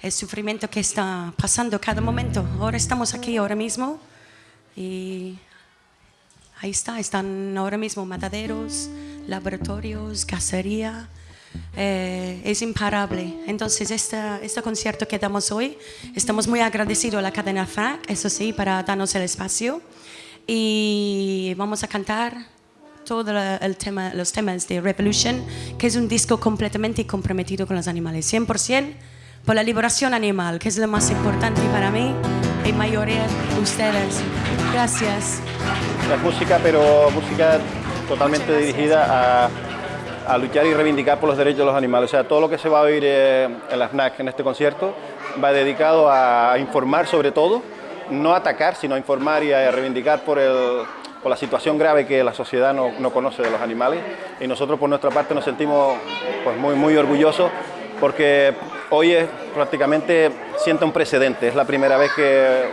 el sufrimiento que está pasando cada momento. Ahora estamos aquí, ahora mismo, y ahí está, están ahora mismo mataderos, laboratorios, cacería. Eh, es imparable. Entonces, este, concierto que damos hoy, estamos muy agradecidos a la cadena FAC, eso sí, para darnos el espacio. Y vamos a cantar todos tema, los temas de Revolution, que es un disco completamente comprometido con los animales, 100% por la liberación animal, que es lo más importante para mí y mayoría de ustedes. Gracias. Es música, pero música totalmente dirigida a, a, luchar y reivindicar por los derechos de los animales. O sea, todo lo que se va a oír eh, en la FNAC en este concierto va dedicado a informar sobre todo, no atacar, sino a informar y a reivindicar por el, por la situación grave que la sociedad no, no, conoce de los animales y nosotros por nuestra parte nos sentimos pues, muy, muy orgullosos porque hoy es prácticamente siente un precedente, es la primera vez que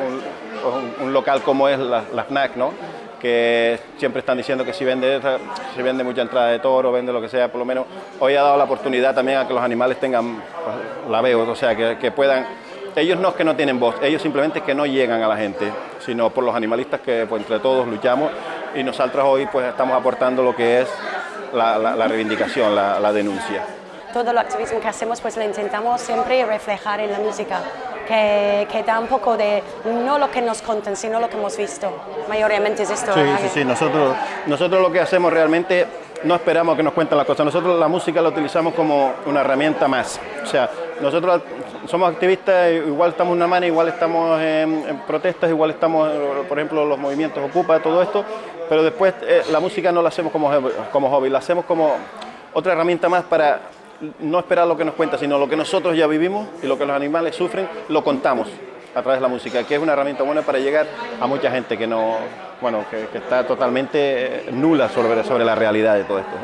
un, local como es la, la, ¿no? que siempre están diciendo que si vende, si vende mucha entrada de toro, vende lo que sea, por lo menos hoy ha dado la oportunidad también a que los animales tengan pues, la veo, o sea, que, puedan ellos no es que no tienen voz, ellos simplemente que no llegan a la gente, sino por los animalistas que pues, entre todos luchamos y nosotros hoy pues estamos aportando lo que es la, reivindicación, la, denuncia. Todo el activismo que hacemos pues lo intentamos siempre reflejar en la música, que, que, da un poco de no lo que nos contan, sino lo que hemos visto. Mayormente es esto. Sí, sí, sí, nosotros, nosotros lo que hacemos realmente no esperamos que nos cuenten las cosas, nosotros la música la utilizamos como una herramienta más. O sea, nosotros somos activistas, igual estamos en una mano, igual estamos en, en, protestas, igual estamos, por ejemplo, los movimientos Ocupa, todo esto, pero después eh, la música no la hacemos como, como hobby, la hacemos como otra herramienta más para no esperar lo que nos cuenta, sino lo que nosotros ya vivimos y lo que los animales sufren, lo contamos a través de la música, que es una herramienta buena para llegar a mucha gente que no, bueno, que, está totalmente nula sobre, sobre la realidad de todo esto.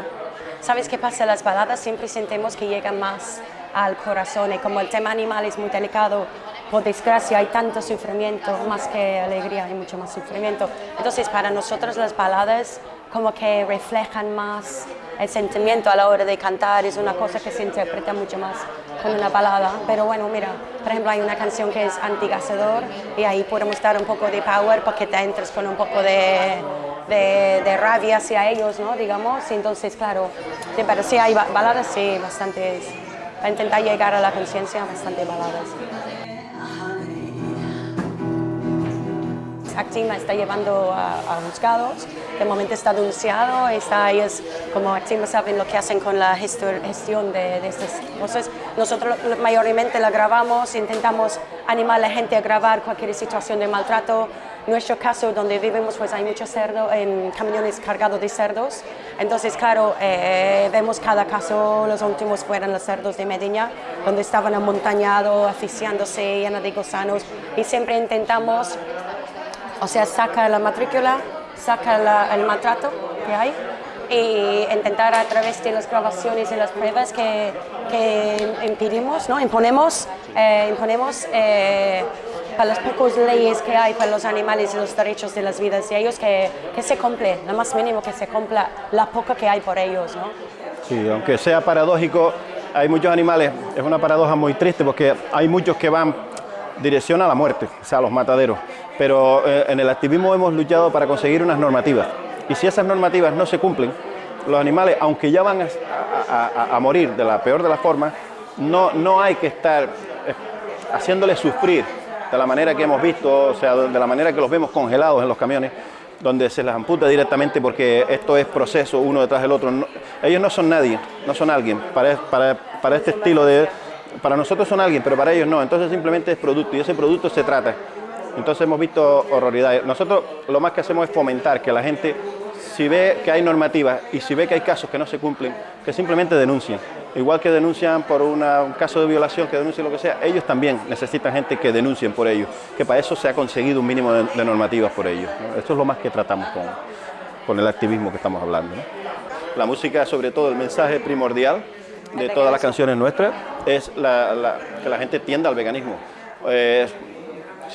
¿Sabes qué pasa? Las baladas siempre sentimos que llegan más al corazón y como el tema animal es muy delicado, por desgracia hay tanto sufrimiento, más que alegría hay mucho más sufrimiento. Entonces para nosotros las baladas como que reflejan más el sentimiento a la hora de cantar, es una cosa que se interpreta mucho más con una balada. Pero bueno, mira, por ejemplo hay una canción que es Antigacedor y ahí podemos dar un poco de power para que te entres con un poco de, de, de rabia hacia ellos, ¿no? Digamos, entonces claro, pero sí hay baladas, sí, bastantes para intentar llegar a la conciencia bastante baladas. Actima está llevando a, a, juzgados, de momento está denunciado, está, ellos como Actima saben lo que hacen con la gestión de, de estas cosas. Nosotros mayormente la grabamos, intentamos animar a la gente a grabar cualquier situación de maltrato, nuestro caso, donde vivimos, pues hay muchos cerdos, en camiones cargados de cerdos. Entonces, claro, eh, vemos cada caso, los últimos fueron los cerdos de Medina, donde estaban amontañados, asfixiándose, llenos de gusanos. Y siempre intentamos, o sea, sacar la matrícula, sacar el maltrato que hay e intentar a través de las grabaciones y las pruebas que, que impedimos, ¿no? imponemos, eh, imponemos eh, para las pocas leyes que hay para los animales y los derechos de las vidas de ellos, que, que se cumple, lo más mínimo que se cumpla la poca que hay por ellos. ¿no? Sí, aunque sea paradójico, hay muchos animales, es una paradoja muy triste porque hay muchos que van dirección a la muerte, o sea, a los mataderos, pero eh, en el activismo hemos luchado para conseguir unas normativas y si esas normativas no se cumplen, los animales, aunque ya van a, morir de la peor de las formas, no, no hay que estar eh, haciéndoles sufrir de la manera que hemos visto, o sea, de la manera que los vemos congelados en los camiones, donde se les amputa directamente porque esto es proceso uno detrás del otro. Ellos no son nadie, no son alguien para, para, para este estilo de... Para nosotros son alguien, pero para ellos no. Entonces simplemente es producto y ese producto se trata. Entonces hemos visto horroridades. Nosotros lo más que hacemos es fomentar que la gente, si ve que hay normativas y si ve que hay casos que no se cumplen, que simplemente denuncien. Igual que denuncian por una, un caso de violación, que denuncien lo que sea, ellos también necesitan gente que denuncien por ellos, que para eso se ha conseguido un mínimo de, de normativas por ellos. ¿no? Esto es lo más que tratamos con, con el activismo que estamos hablando. ¿no? La música, sobre todo el mensaje primordial de todas las canciones nuestras, es la, la, que la gente tienda al veganismo. Eh,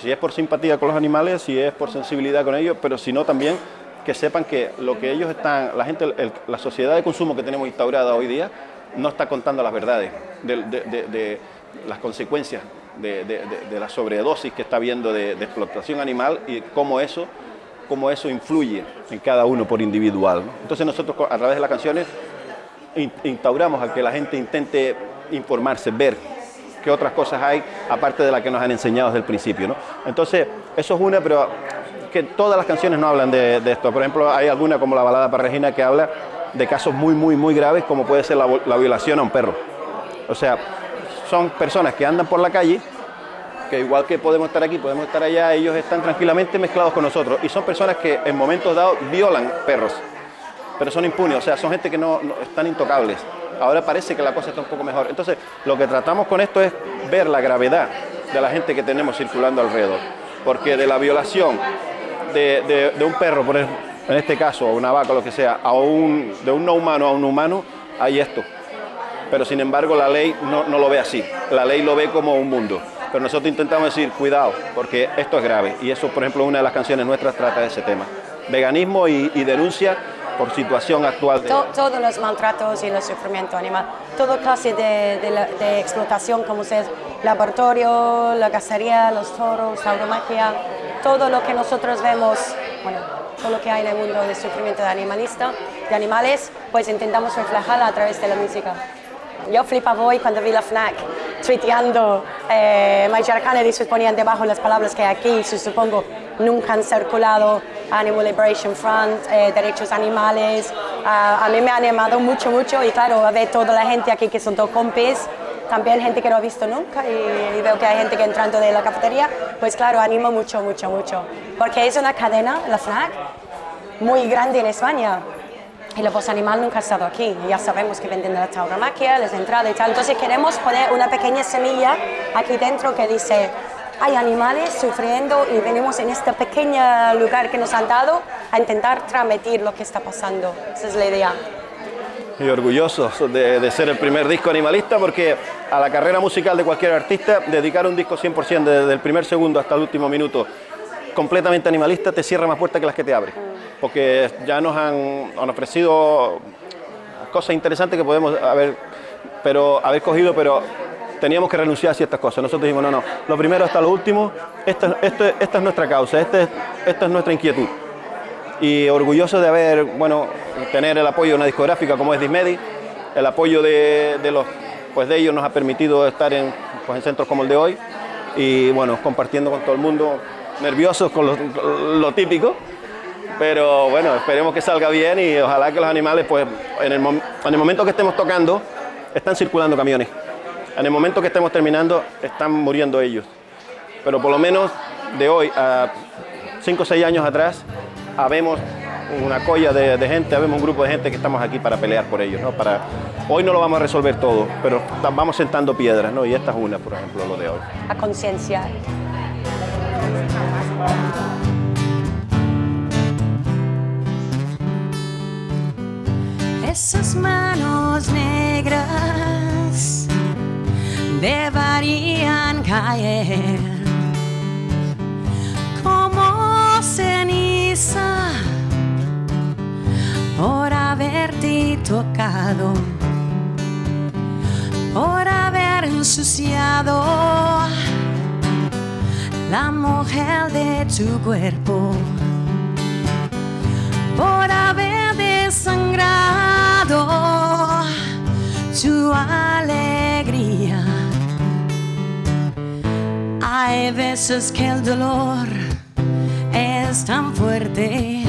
si es por simpatía con los animales, si es por sensibilidad con ellos, pero si no también que sepan que lo que ellos están, la gente, la sociedad de consumo que tenemos instaurada hoy día, no está contando las verdades de, de, de, de las consecuencias de, la sobredosis que está habiendo de, explotación animal y cómo eso, cómo eso influye en cada uno por individual. Entonces nosotros a través de las canciones instauramos a que la gente intente informarse, ver qué otras cosas hay, aparte de la que nos han enseñado desde el principio. ¿no? Entonces, eso es una, pero que todas las canciones no hablan de, esto. Por ejemplo, hay alguna como la balada para Regina que habla de casos muy, muy, muy graves como puede ser la, la violación a un perro. O sea, son personas que andan por la calle, que igual que podemos estar aquí, podemos estar allá, ellos están tranquilamente mezclados con nosotros y son personas que en momentos dados violan perros, pero son impunes, o sea, son gente que no, están intocables. Ahora parece que la cosa está un poco mejor. Entonces, lo que tratamos con esto es ver la gravedad de la gente que tenemos circulando alrededor, porque de la violación de, un perro, por en este caso, una vaca, lo que sea, a un, de un no humano a un humano, hay esto pero sin embargo la ley no, lo ve así, la ley lo ve como un mundo. Pero nosotros intentamos decir, cuidado, porque esto es grave. Y eso, por ejemplo, una de las canciones nuestras trata de ese tema. Veganismo y, denuncia por situación actual. todos los maltratos y el sufrimiento animal, toda clase de, explotación, como es laboratorio, la cacería, los toros, tauromaquia, todo lo que nosotros vemos, bueno, todo lo que hay en el mundo de sufrimiento de animalista, de animales, pues intentamos reflejarla a través de la música. Yo flipaba hoy cuando vi la FNAC tuiteando eh, Major Kennedy, se ponían debajo las palabras que aquí, supongo, nunca han circulado, Animal Liberation Front, eh, derechos animales. a mí me ha animado mucho, mucho y claro, a ver toda la gente aquí que son dos compis, también gente que no ha visto nunca y, veo que hay gente que entrando de la cafetería, pues claro, animo mucho, mucho, mucho. Porque es una cadena, la FNAC, muy grande en España. Y la voz animal nunca ha estado aquí. Ya sabemos que venden la tauromaquia, les entrada y tal. Entonces queremos poner una pequeña semilla aquí dentro que dice, hay animales sufriendo y venimos en este pequeño lugar que nos han dado a intentar transmitir lo que está pasando. Esa es la idea. Y orgullosos de, de, ser el primer disco animalista porque a la carrera musical de cualquier artista dedicar un disco 100% desde el primer segundo hasta el último minuto completamente animalista te cierra más puertas que las que te abre. Porque ya nos han, ofrecido cosas interesantes que podemos haber, pero, haber cogido, pero teníamos que renunciar a ciertas cosas. Nosotros dijimos, no, no, lo primero hasta lo último, esta, esta es nuestra causa, este, esta es nuestra inquietud. Y orgulloso de haber, bueno, tener el apoyo de una discográfica como es Dismedi, el apoyo de, de, los, pues de ellos nos ha permitido estar en, pues en centros como el de hoy y bueno, compartiendo con todo el mundo nerviosos con lo, típico, pero bueno, esperemos que salga bien y ojalá que los animales, pues en el, en el momento que estemos tocando, están circulando camiones. En el momento que estemos terminando, están muriendo ellos. Pero por lo menos de hoy a 5 o 6 años atrás, habemos una colla de, gente, habemos un grupo de gente que estamos aquí para pelear por ellos. ¿no? Para, hoy no lo vamos a resolver todo, pero vamos sentando piedras, ¿no? y esta es una, por ejemplo, lo de hoy. A conciencia. Esas manos negras deberían caer como ceniza por haberte tocado, por haber ensuciado la mujer de tu cuerpo por haber desangrado tu alegría. Hay veces que el dolor es tan fuerte.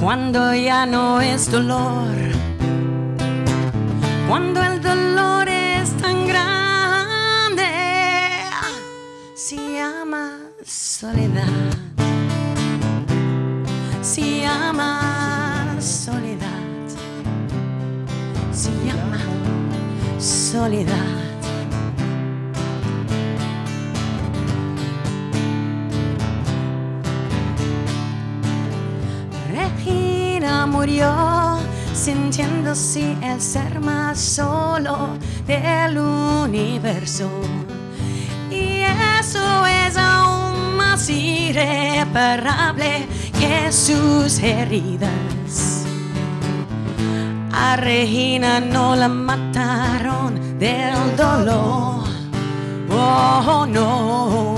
Cuando ya no es dolor, cuando el dolor es tan grande soledad. Se llama soledad. Se llama soledad. Regina murió sintiéndose el ser más solo del universo. Y eso es aún más irreparable que sus heridas. A Regina no la mataron del dolor. Oh no,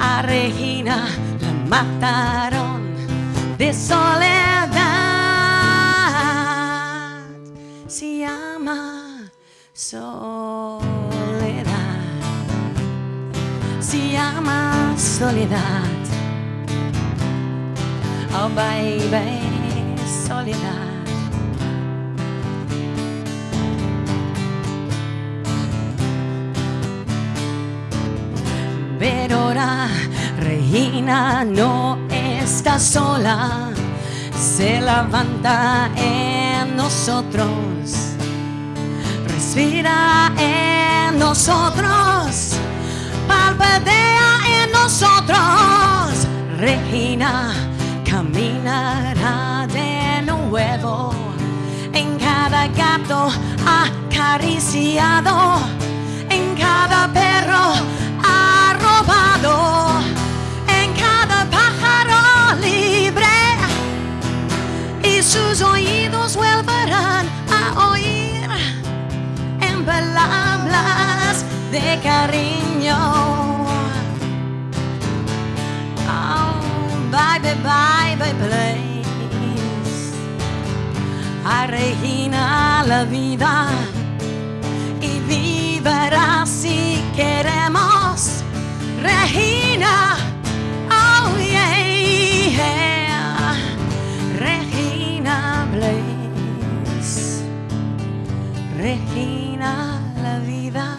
a Regina la mataron de soledad. Se llama soledad. Se llama soledad. Oh baby, soledad. Regina no está sola, se levanta en nosotros, respira en nosotros, palpea en nosotros. Regina caminará de nuevo en cada gato acariciado, de cariño. Oh, bye, bye, please. A Regina la vida y vivirá si queremos. Regina, oh yeah, Regina Blaze, Regina la vida,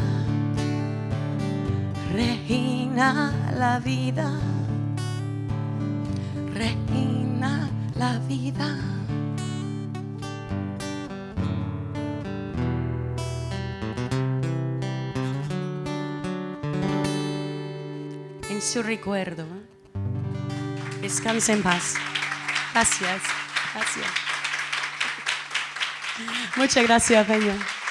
Regina la vida, Regina la vida. En su recuerdo, descanse en paz. Gracias, gracias. Muchas gracias, Peña.